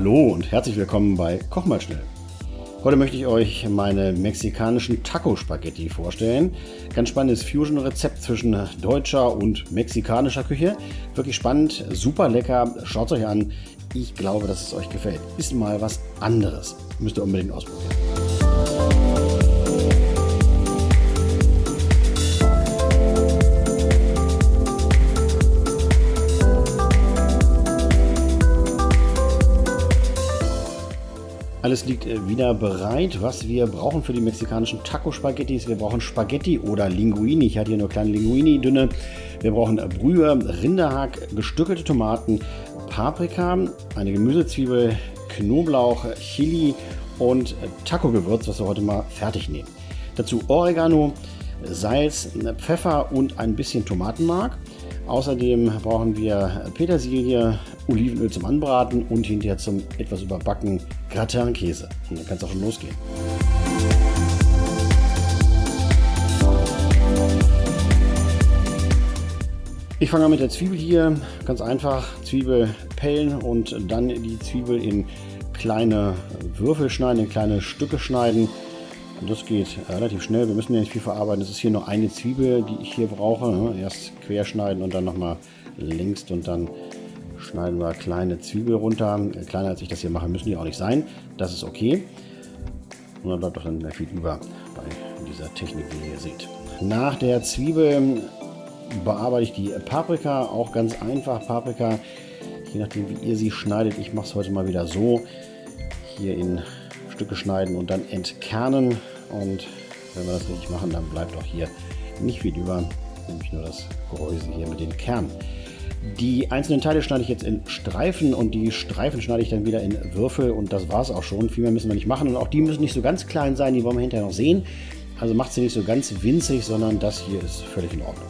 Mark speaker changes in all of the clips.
Speaker 1: Hallo und herzlich willkommen bei Koch mal schnell. Heute möchte ich euch meine mexikanischen Taco-Spaghetti vorstellen. Ganz spannendes Fusion-Rezept zwischen deutscher und mexikanischer Küche. Wirklich spannend, super lecker. Schaut es euch an. Ich glaube, dass es euch gefällt. Ist mal was anderes. Müsst ihr unbedingt ausprobieren. Alles liegt äh, wieder bereit, was wir brauchen für die mexikanischen Taco-Spaghettis. Wir brauchen Spaghetti oder Linguini. Ich hatte hier nur kleine Linguini, dünne. Wir brauchen Brühe, Rinderhack, gestückelte Tomaten, Paprika, eine Gemüsezwiebel, Knoblauch, Chili und Taco-Gewürz, was wir heute mal fertig nehmen. Dazu Oregano, Salz, Pfeffer und ein bisschen Tomatenmark. Außerdem brauchen wir Petersilie, Olivenöl zum Anbraten und hinterher zum etwas überbacken Gratin-Käse. Und dann kann es auch schon losgehen. Ich fange an mit der Zwiebel hier. Ganz einfach Zwiebel pellen und dann die Zwiebel in kleine Würfel schneiden, in kleine Stücke schneiden. Und das geht relativ schnell. Wir müssen ja nicht viel verarbeiten. Es ist hier nur eine Zwiebel, die ich hier brauche. Ne? Erst querschneiden und dann nochmal links und dann schneiden wir kleine Zwiebel runter. Kleiner als ich das hier mache, müssen die auch nicht sein. Das ist okay. Und dann bleibt doch dann mehr viel über bei dieser Technik, wie ihr hier seht. Nach der Zwiebel bearbeite ich die Paprika. Auch ganz einfach Paprika. Je nachdem, wie ihr sie schneidet. Ich mache es heute mal wieder so. Hier in Stücke schneiden und dann entkernen. Und wenn wir das richtig machen, dann bleibt auch hier nicht viel über, nämlich nur das Gehäuse hier mit den Kernen. Die einzelnen Teile schneide ich jetzt in Streifen und die Streifen schneide ich dann wieder in Würfel und das war es auch schon. Viel mehr müssen wir nicht machen und auch die müssen nicht so ganz klein sein, die wollen wir hinterher noch sehen. Also macht sie nicht so ganz winzig, sondern das hier ist völlig in Ordnung.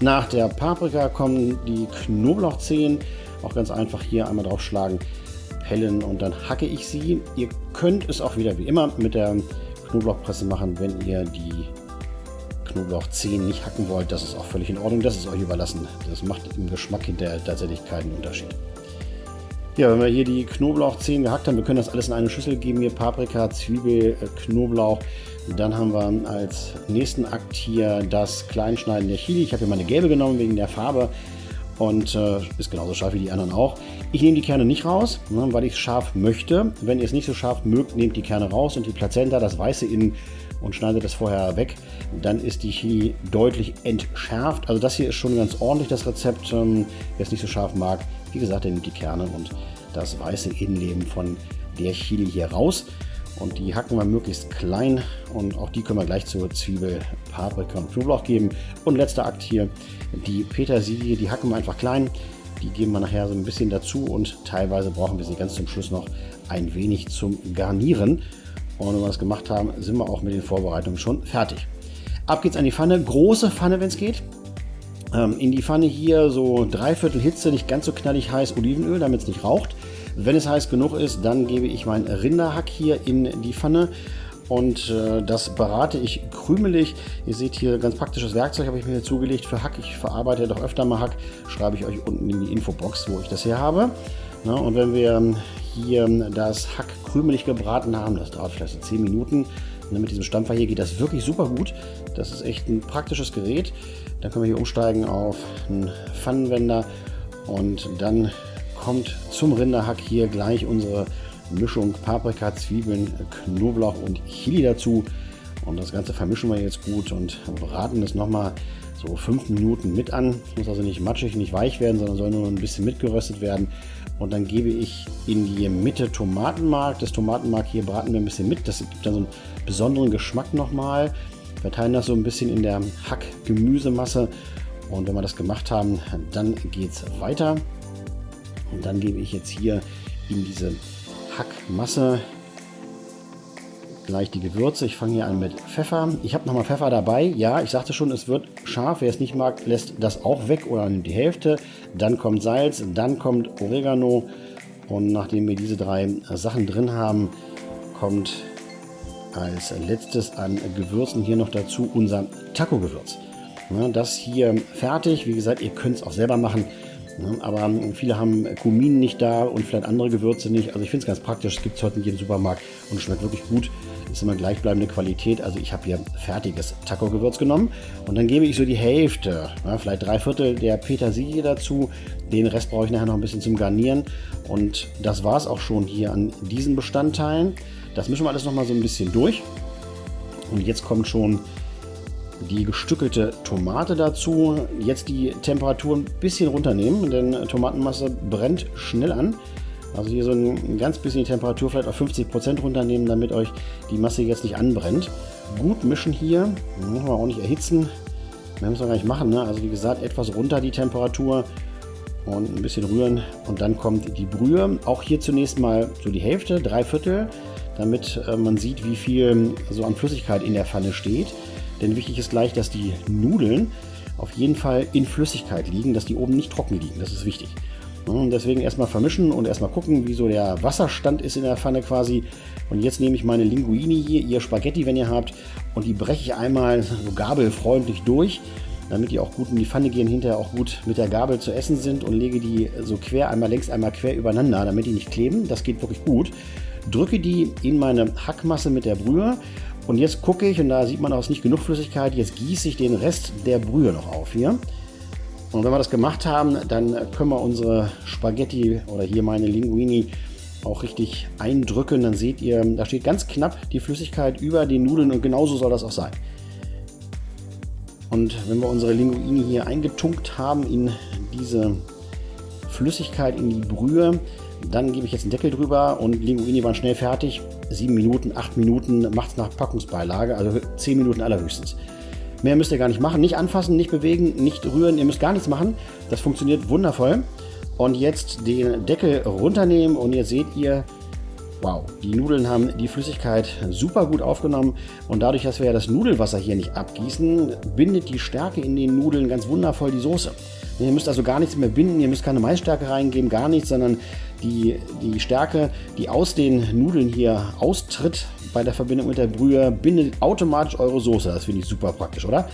Speaker 1: Nach der Paprika kommen die Knoblauchzehen. Auch ganz einfach hier einmal draufschlagen pellen und dann hacke ich sie. Ihr könnt es auch wieder wie immer mit der Knoblauchpresse machen, wenn ihr die Knoblauchzehen nicht hacken wollt. Das ist auch völlig in Ordnung. Das ist euch überlassen. Das macht im Geschmack hinterher tatsächlich keinen Unterschied. Ja, wenn wir hier die Knoblauchzehen gehackt haben, wir können das alles in eine Schüssel geben. Hier Paprika, Zwiebel, äh, Knoblauch. Dann haben wir als nächsten Akt hier das Kleinschneiden der Chili. Ich habe hier meine gelbe genommen wegen der Farbe und äh, ist genauso scharf wie die anderen auch. Ich nehme die Kerne nicht raus, ne, weil ich es scharf möchte. Wenn ihr es nicht so scharf mögt, nehmt die Kerne raus und die Plazenta, das Weiße innen und schneidet das vorher weg. Dann ist die Chili deutlich entschärft. Also das hier ist schon ganz ordentlich, das Rezept. Ähm, wer es nicht so scharf mag, wie gesagt, der nimmt die Kerne und das weiße Innenleben von der Chili hier raus. Und die hacken wir möglichst klein und auch die können wir gleich zur Zwiebel, Paprika und Knoblauch geben. Und letzter Akt hier, die Petersilie, die hacken wir einfach klein. Die geben wir nachher so ein bisschen dazu und teilweise brauchen wir sie ganz zum Schluss noch ein wenig zum Garnieren. Und wenn wir das gemacht haben, sind wir auch mit den Vorbereitungen schon fertig. Ab geht's an die Pfanne, große Pfanne, wenn es geht. Ähm, in die Pfanne hier so dreiviertel Hitze, nicht ganz so knallig heiß Olivenöl, damit es nicht raucht. Wenn es heiß genug ist, dann gebe ich mein Rinderhack hier in die Pfanne und äh, das berate ich krümelig. Ihr seht hier ganz praktisches Werkzeug habe ich mir hier zugelegt für Hack. Ich verarbeite doch öfter mal Hack, schreibe ich euch unten in die Infobox, wo ich das hier habe. Na, und wenn wir hier das Hack krümelig gebraten haben, das dauert vielleicht so 10 Minuten, ne, mit diesem Stampfer hier geht das wirklich super gut. Das ist echt ein praktisches Gerät. Dann können wir hier umsteigen auf einen Pfannenwender und dann kommt zum Rinderhack hier gleich unsere Mischung Paprika, Zwiebeln, Knoblauch und Chili dazu. Und das Ganze vermischen wir jetzt gut und braten es nochmal so fünf Minuten mit an. Es muss also nicht matschig, nicht weich werden, sondern soll nur ein bisschen mitgeröstet werden. Und dann gebe ich in die Mitte Tomatenmark. Das Tomatenmark hier braten wir ein bisschen mit. Das gibt dann so einen besonderen Geschmack nochmal. Verteilen das so ein bisschen in der Hack-Gemüsemasse. Und wenn wir das gemacht haben, dann geht es weiter. Und dann gebe ich jetzt hier in diese Hackmasse gleich die Gewürze. Ich fange hier an mit Pfeffer. Ich habe nochmal Pfeffer dabei. Ja, ich sagte schon, es wird scharf. Wer es nicht mag, lässt das auch weg oder nimmt die Hälfte. Dann kommt Salz, dann kommt Oregano. Und nachdem wir diese drei Sachen drin haben, kommt als letztes an Gewürzen hier noch dazu unser Taco-Gewürz. Das hier fertig. Wie gesagt, ihr könnt es auch selber machen. Ne? Aber ähm, viele haben Kumin nicht da und vielleicht andere Gewürze nicht. Also ich finde es ganz praktisch. Es gibt es heute in jedem Supermarkt und schmeckt wirklich gut. Ist immer gleichbleibende Qualität. Also ich habe hier fertiges Taco-Gewürz genommen und dann gebe ich so die Hälfte, ja, vielleicht drei Viertel der Petersilie dazu. Den Rest brauche ich nachher noch ein bisschen zum Garnieren. Und das war es auch schon hier an diesen Bestandteilen. Das mischen wir alles noch mal so ein bisschen durch. Und jetzt kommt schon die gestückelte Tomate dazu. Jetzt die Temperatur ein bisschen runternehmen, denn Tomatenmasse brennt schnell an. Also hier so ein ganz bisschen die Temperatur vielleicht auf 50% runternehmen, damit euch die Masse jetzt nicht anbrennt. Gut mischen hier, müssen wir auch nicht erhitzen. Mehr müssen wir gar nicht machen. Ne? Also wie gesagt, etwas runter die Temperatur und ein bisschen rühren. Und dann kommt die Brühe. Auch hier zunächst mal so die Hälfte, drei Viertel, damit äh, man sieht, wie viel so an Flüssigkeit in der Pfanne steht. Denn wichtig ist gleich, dass die Nudeln auf jeden Fall in Flüssigkeit liegen, dass die oben nicht trocken liegen. Das ist wichtig. Und deswegen erstmal vermischen und erstmal gucken, wie so der Wasserstand ist in der Pfanne quasi. Und jetzt nehme ich meine Linguini hier, ihr Spaghetti, wenn ihr habt, und die breche ich einmal so gabelfreundlich durch, damit die auch gut in die Pfanne gehen, hinterher auch gut mit der Gabel zu essen sind und lege die so quer, einmal längs, einmal quer übereinander, damit die nicht kleben. Das geht wirklich gut. Drücke die in meine Hackmasse mit der Brühe und jetzt gucke ich, und da sieht man auch nicht genug Flüssigkeit, jetzt gieße ich den Rest der Brühe noch auf hier. Und wenn wir das gemacht haben, dann können wir unsere Spaghetti oder hier meine Linguini auch richtig eindrücken. Dann seht ihr, da steht ganz knapp die Flüssigkeit über den Nudeln und genauso soll das auch sein. Und wenn wir unsere Linguini hier eingetunkt haben in diese Flüssigkeit, in die Brühe, dann gebe ich jetzt einen Deckel drüber und Linguini waren schnell fertig. 7 Minuten, 8 Minuten macht es nach Packungsbeilage, also 10 Minuten allerhöchstens. Mehr müsst ihr gar nicht machen. Nicht anfassen, nicht bewegen, nicht rühren. Ihr müsst gar nichts machen. Das funktioniert wundervoll. Und jetzt den Deckel runternehmen und jetzt seht ihr, wow, die Nudeln haben die Flüssigkeit super gut aufgenommen. Und dadurch, dass wir ja das Nudelwasser hier nicht abgießen, bindet die Stärke in den Nudeln ganz wundervoll die Soße. Ihr müsst also gar nichts mehr binden, ihr müsst keine Maisstärke reingeben, gar nichts, sondern die, die Stärke, die aus den Nudeln hier austritt bei der Verbindung mit der Brühe, bindet automatisch eure Soße. Das finde ich super praktisch, oder?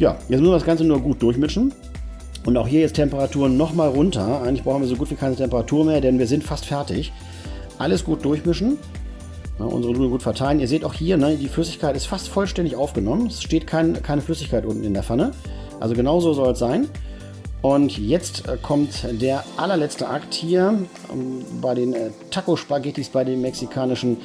Speaker 1: Ja, jetzt müssen wir das Ganze nur gut durchmischen. Und auch hier jetzt Temperaturen nochmal runter. Eigentlich brauchen wir so gut wie keine Temperatur mehr, denn wir sind fast fertig. Alles gut durchmischen. Ja, unsere Nudeln gut verteilen. Ihr seht auch hier, ne, die Flüssigkeit ist fast vollständig aufgenommen. Es steht kein, keine Flüssigkeit unten in der Pfanne. Also genauso soll es sein. Und jetzt äh, kommt der allerletzte Akt hier ähm, bei den äh, Taco-Spaghettis, bei den mexikanischen.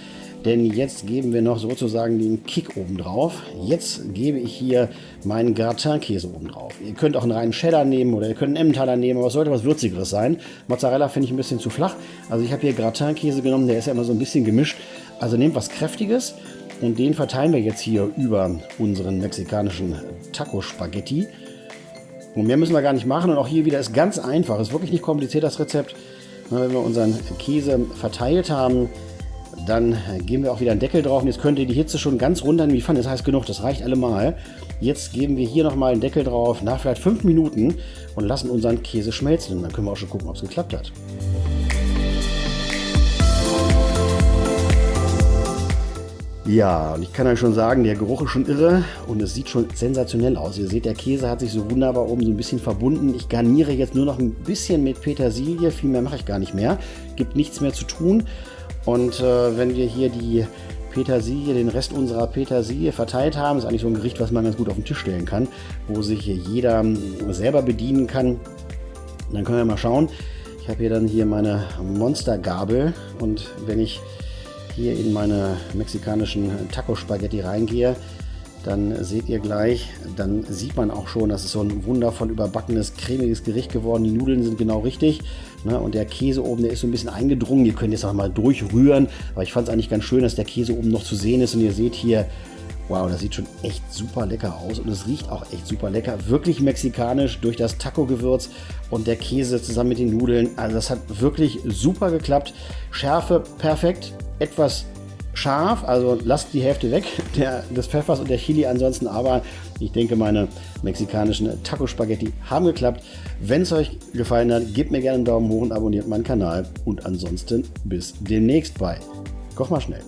Speaker 1: Denn jetzt geben wir noch sozusagen den Kick oben drauf. Jetzt gebe ich hier meinen Gratin-Käse oben drauf. Ihr könnt auch einen reinen Cheddar nehmen oder ihr könnt einen Emmentaler nehmen, aber es sollte was Würzigeres sein. Mozzarella finde ich ein bisschen zu flach. Also ich habe hier Gratin-Käse genommen, der ist ja immer so ein bisschen gemischt. Also nehmt was Kräftiges und den verteilen wir jetzt hier über unseren mexikanischen Taco-Spaghetti. Und mehr müssen wir gar nicht machen. Und auch hier wieder ist ganz einfach. Ist wirklich nicht kompliziert, das Rezept. wenn wir unseren Käse verteilt haben, dann geben wir auch wieder einen Deckel drauf. Und jetzt könnt ihr die Hitze schon ganz runter in die Pfanne. Das heißt genug, das reicht allemal. Jetzt geben wir hier nochmal einen Deckel drauf, nach vielleicht fünf Minuten und lassen unseren Käse schmelzen. Und dann können wir auch schon gucken, ob es geklappt hat. Ja, und ich kann euch schon sagen, der Geruch ist schon irre und es sieht schon sensationell aus. Ihr seht, der Käse hat sich so wunderbar oben so ein bisschen verbunden. Ich garniere jetzt nur noch ein bisschen mit Petersilie, viel mehr mache ich gar nicht mehr. Gibt nichts mehr zu tun. Und äh, wenn wir hier die Petersilie, den Rest unserer Petersilie verteilt haben, ist eigentlich so ein Gericht, was man ganz gut auf den Tisch stellen kann, wo sich hier jeder selber bedienen kann. dann können wir mal schauen. Ich habe hier dann hier meine Monstergabel und wenn ich hier in meine mexikanischen Taco-Spaghetti reingehe, dann seht ihr gleich, dann sieht man auch schon, dass es so ein wundervoll überbackenes, cremiges Gericht geworden. Die Nudeln sind genau richtig. Ne? Und der Käse oben, der ist so ein bisschen eingedrungen. Ihr könnt jetzt auch mal durchrühren. Aber ich fand es eigentlich ganz schön, dass der Käse oben noch zu sehen ist. Und ihr seht hier, wow, das sieht schon echt super lecker aus. Und es riecht auch echt super lecker. Wirklich mexikanisch durch das Taco-Gewürz und der Käse zusammen mit den Nudeln. Also das hat wirklich super geklappt. Schärfe perfekt etwas scharf, also lasst die Hälfte weg der, des Pfeffers und der Chili ansonsten, aber ich denke, meine mexikanischen Taco-Spaghetti haben geklappt. Wenn es euch gefallen hat, gebt mir gerne einen Daumen hoch und abonniert meinen Kanal und ansonsten bis demnächst bei Koch mal schnell.